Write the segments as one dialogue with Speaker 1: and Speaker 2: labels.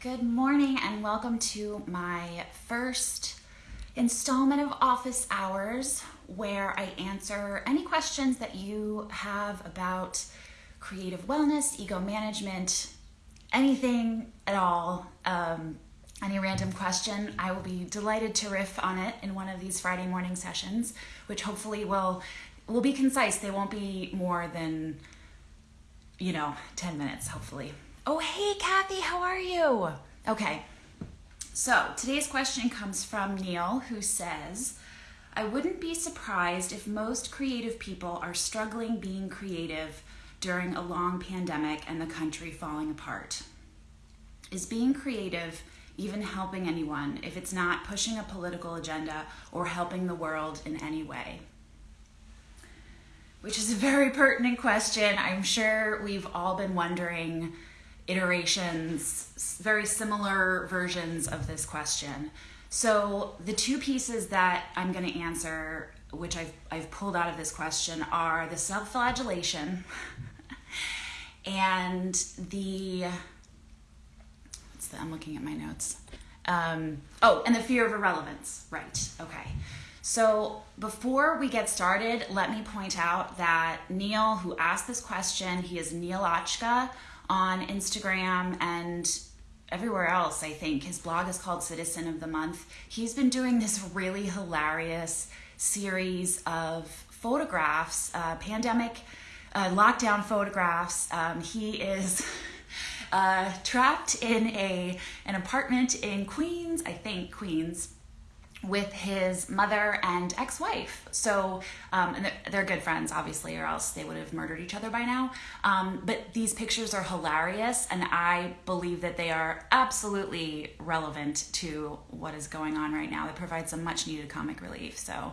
Speaker 1: Good morning and welcome to my first installment of Office Hours where I answer any questions that you have about creative wellness, ego management, anything at all. Um, any random question, I will be delighted to riff on it in one of these Friday morning sessions, which hopefully will will be concise. They won't be more than you know, 10 minutes hopefully. Oh, hey, Kathy, how are you? Okay, so today's question comes from Neil, who says, I wouldn't be surprised if most creative people are struggling being creative during a long pandemic and the country falling apart. Is being creative even helping anyone if it's not pushing a political agenda or helping the world in any way? Which is a very pertinent question. I'm sure we've all been wondering iterations, very similar versions of this question. So, the two pieces that I'm going to answer, which I've, I've pulled out of this question, are the self flagellation and the, the, I'm looking at my notes. Um, oh, and the fear of irrelevance. Right. Okay. So, before we get started, let me point out that Neil, who asked this question, he is Neilochka on Instagram and everywhere else, I think. His blog is called Citizen of the Month. He's been doing this really hilarious series of photographs, uh, pandemic uh, lockdown photographs. Um, he is. Uh, trapped in a an apartment in Queens, I think Queens, with his mother and ex-wife. So, um, and they're, good friends, obviously, or else they would have murdered each other by now. Um, but these pictures are hilarious, and I believe that they are absolutely relevant to what is going on right now. They provide some much-needed comic relief. So,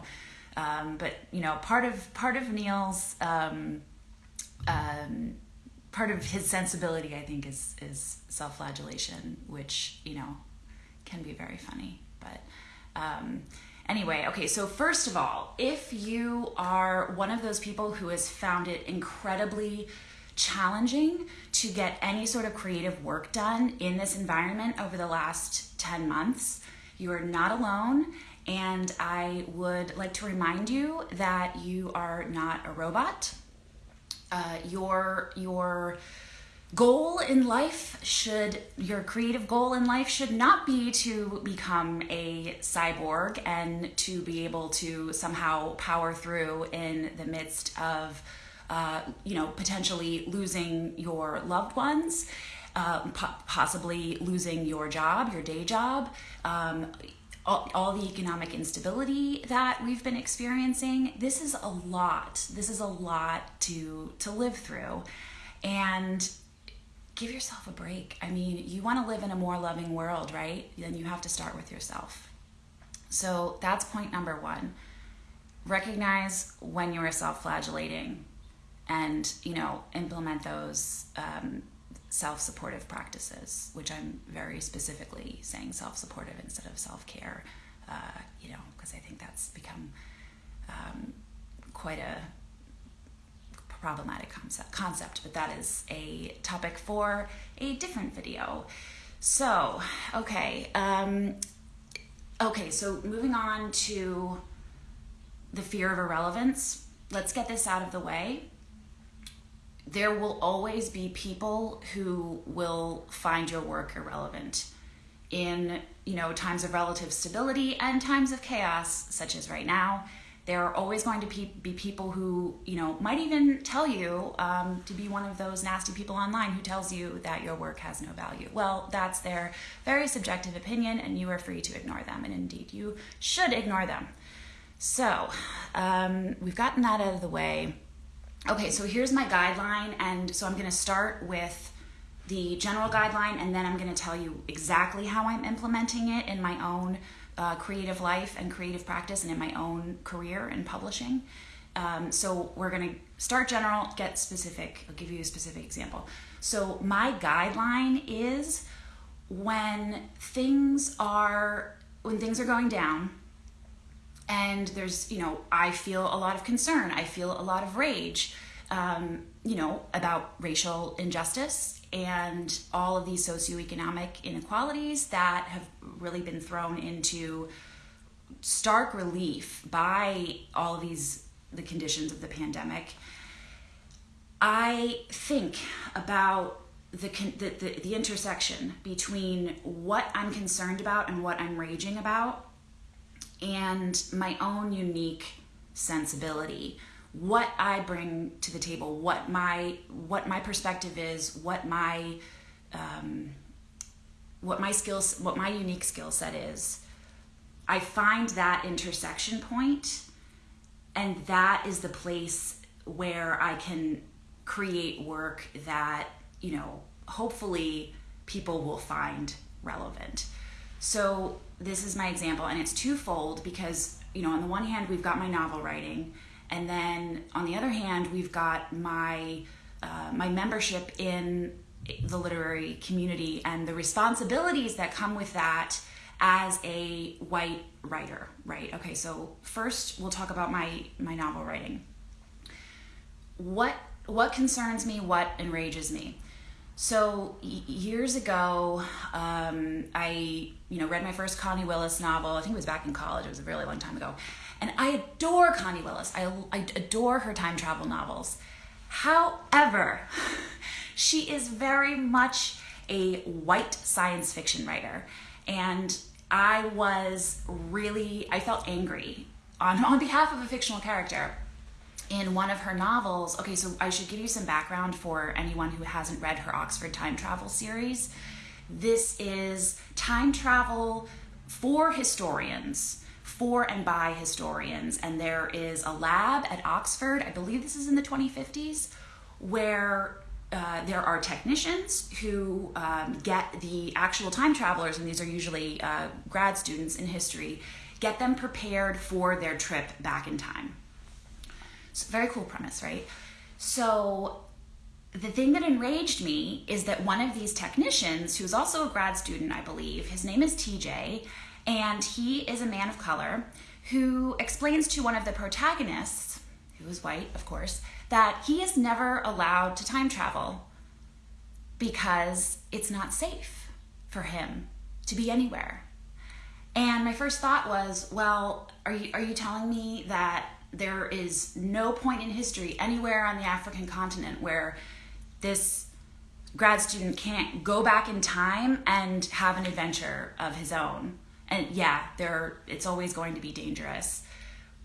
Speaker 1: um, but you know, part of part of Neil's um, um, part of his sensibility, I think, is is self-flagellation, which you know can be very funny, but. Um, anyway, okay, so first of all, if you are one of those people who has found it incredibly challenging to get any sort of creative work done in this environment over the last 10 months, you are not alone. And I would like to remind you that you are not a robot. Uh, your, your, goal in life should your creative goal in life should not be to become a cyborg and to be able to somehow power through in the midst of uh, you know potentially losing your loved ones uh, po- possibly losing your job your day job um, all, all, the economic instability that we've been experiencing. This is a lot. This is a lot to to live through. And give yourself a break. I mean, you want to live in a more loving world, right? Then you have to start with yourself. So that's point number one. Recognize when you are self flagellating and, you know, implement those um, self supportive practices, which I'm very specifically saying self supportive instead of self care, uh, you know, because I think that's become um, quite a problematic concept, concept, but that is a topic for a different video. So, okay, um, okay, so moving on to the fear of irrelevance. Let's get this out of the way. There will always be people who will find your work irrelevant in, you know, times of relative stability and times of chaos, such as right now there are always going to be people who you know might even tell you um, to be one of those nasty people online who tells you that your work has no value. Well that's their very subjective opinion and you are free to ignore them and indeed you should ignore them. So um, we've gotten that out of the way. Okay so here's my guideline and so i'm going to start with the general guideline and then i'm going to tell you exactly how i'm implementing it in my own uh, creative life and creative practice and in my own career in publishing. Um, so we're going to start general, get specific. I'll give you a specific example. So my guideline is when things are when things are going down and there's you know I feel a lot of concern, I feel a lot of rage. um, you know, about racial injustice and all of these socioeconomic inequalities that have really been thrown into stark relief by all of these the conditions of the pandemic. I think about the, the, the, the intersection between what I'm concerned about and what I'm raging about and my own unique sensibility what i bring to the table what my what my perspective is what my um, what my skills what my unique skill set is. I find that intersection point and that is the place where i can create work that you know hopefully people will find relevant. So this is my example and it's twofold because you know on the one hand we've got my novel writing and then on the other hand we've got my uh, my membership in the literary community and the responsibilities that come with that as a white writer right okay so first we'll talk about my my novel writing what what concerns me what enrages me so years ago, um, I you know read my first Connie Willis novel. I think it was back in college. It was a really long time ago, and I adore Connie Willis. I, I adore her time travel novels. However, she is very much a white science fiction writer, and I was really I felt angry on on behalf of a fictional character in one of her novels, okay, so I should give you some background for anyone who hasn't read her Oxford Time Travel series. This is time travel for historians, for and by historians, and there is a lab at Oxford, I believe this is in the 2050s, where uh, there are technicians who um, get the actual time travelers, and these are usually uh, grad students in history, get them prepared for their trip back in time. A very cool premise, right? So the thing that enraged me is that one of these technicians, who's also a grad student, I believe, his name is TJ, and he is a man of color who explains to one of the protagonists, who is white, of course, that he is never allowed to time travel because it's not safe for him to be anywhere. And my first thought was, well, are you are you telling me that there is no point in history anywhere on the African continent where this grad student can't go back in time and have an adventure of his own. And yeah, there it's always going to be dangerous.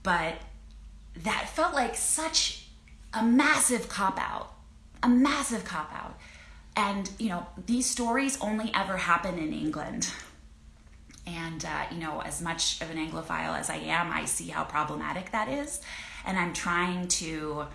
Speaker 1: But that felt like such a massive cop out. A massive cop out. And you know, these stories only ever happen in England. And, uh, you know, as much of an Anglophile as I am, I see how problematic that is. And I'm trying to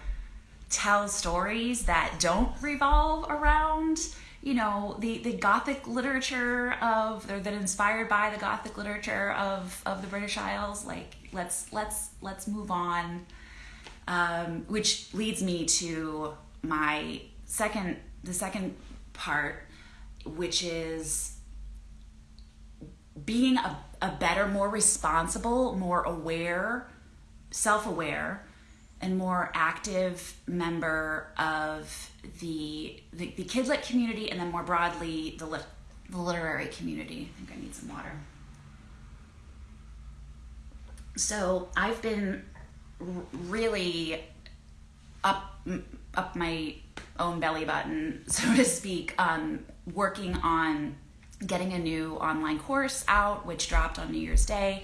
Speaker 1: tell stories that don't revolve around, you know, the, the Gothic literature of, or that inspired by the Gothic literature of, of the British Isles. Like, let's, let's, let's move on. Um, which leads me to my second, the second part, which is being a, a better, more responsible, more aware, self aware, and more active member of the, the, the Kidlit community and then more broadly the, lit, the literary community. I think I need some water. So I've been really up up my own belly button, so to speak, um, working on getting a new online course out, which dropped on New Year's Day.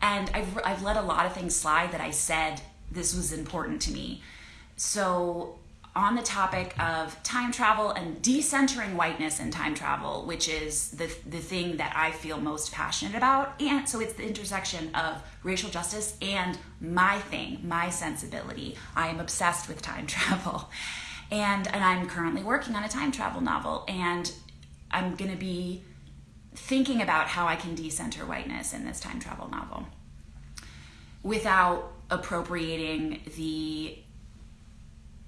Speaker 1: And I've, I've let a lot of things slide that I said this was important to me. So, on the topic of time travel and decentering whiteness in time travel, which is the, the thing that I feel most passionate about. And so it's the intersection of racial justice and my thing, my sensibility. I am obsessed with time travel. And, and I'm currently working on a time travel novel. And I'm going to be thinking about how I can decenter whiteness in this time travel novel without appropriating the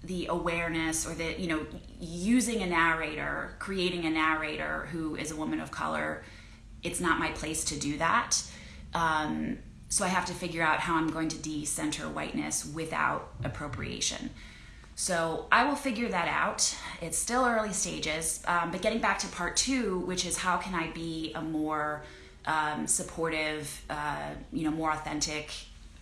Speaker 1: the awareness or the you know using a narrator creating a narrator who is a woman of color it's not my place to do that um, so i have to figure out how i'm going to decenter whiteness without appropriation So I will figure that out. It's still early stages, um, but getting back to part two, which is how can I be a more um, supportive, uh, you know, more authentic?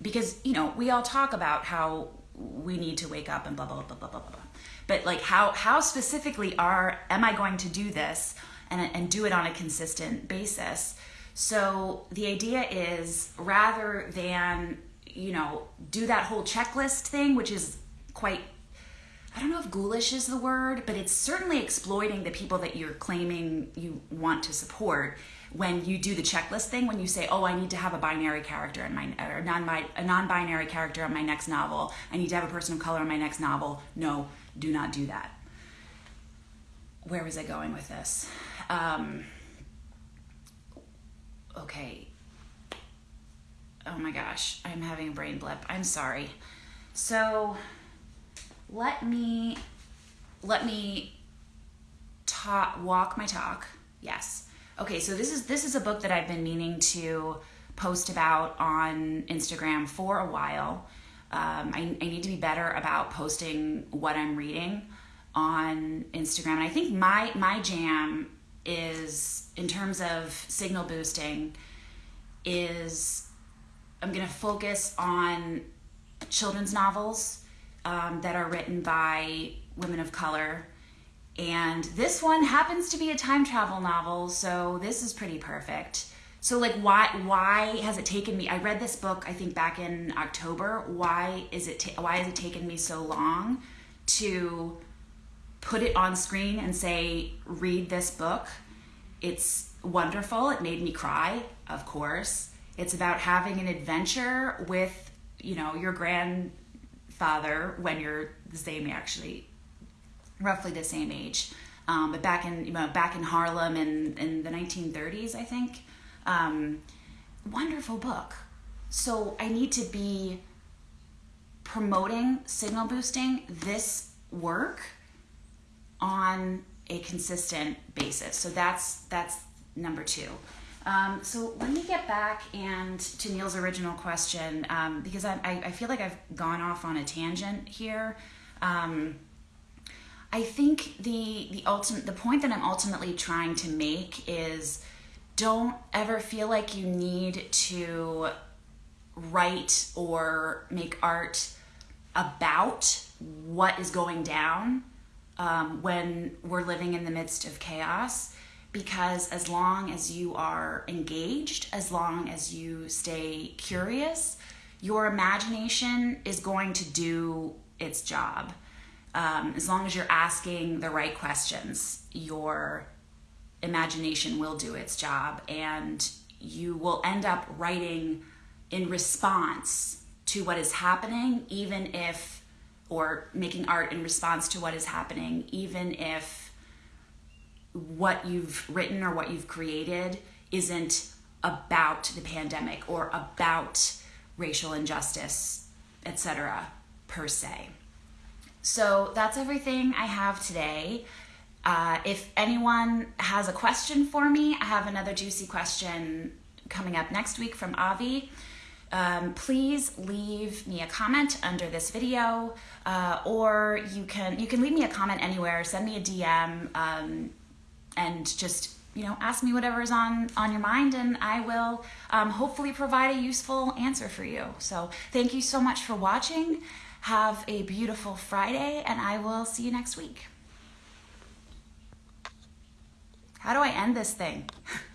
Speaker 1: Because you know we all talk about how we need to wake up and blah blah blah blah blah blah. But like how how specifically are am I going to do this and and do it on a consistent basis? So the idea is rather than you know do that whole checklist thing, which is quite I don't know if ghoulish is the word, but it's certainly exploiting the people that you're claiming you want to support when you do the checklist thing when you say oh i need to have a binary character in my or non a non-binary character in my next novel. I need to have a person of color in my next novel. No do not do that. Where was i going with this? Um, okay. Oh my gosh i'm having a brain blip. I'm sorry. So let me let me talk walk my talk. Yes okay so this is this is a book that i've been meaning to post about on instagram for a while. Um, I, I need to be better about posting what i'm reading on instagram. And i think my my jam is in terms of signal boosting is i'm going to focus on children's novels um, that are written by women of color and this one happens to be a time travel novel, so this is pretty perfect. So like why why has it taken me I read this book I think back in October. Why is it why has it taken me so long to put it on screen and say read this book? It's wonderful. It made me cry, of course. It's about having an adventure with, you know, your grandfather when you're the same actually roughly the same age. Um, but back in you know back in Harlem in in the 1930s, I think. Um, wonderful book. So I need to be promoting signal boosting this work on a consistent basis. So that's that's number two. Um, so let me get back and to Neil's original question um, because I, I, I, feel like I've gone off on a tangent here. I think the the ultimate the point that I'm ultimately trying to make is don't ever feel like you need to write or make art about what is going down um, when we're living in the midst of chaos because as long as you are engaged as long as you stay curious your imagination is going to do its job um, as long as you're asking the right questions, your imagination will do its job and you will end up writing in response to what is happening, even if, or making art in response to what is happening, even if what you've written or what you've created isn't about the pandemic or about racial injustice, etc., per se. So that's everything I have today. Uh, if anyone has a question for me, I have another juicy question coming up next week from Avi. Um, please leave me a comment under this video, uh, or you can you can leave me a comment anywhere. Send me a DM, um, and just you know ask me whatever is on on your mind, and I will um, hopefully provide a useful answer for you. So thank you so much for watching. Have a beautiful Friday, and I will see you next week. How do I end this thing?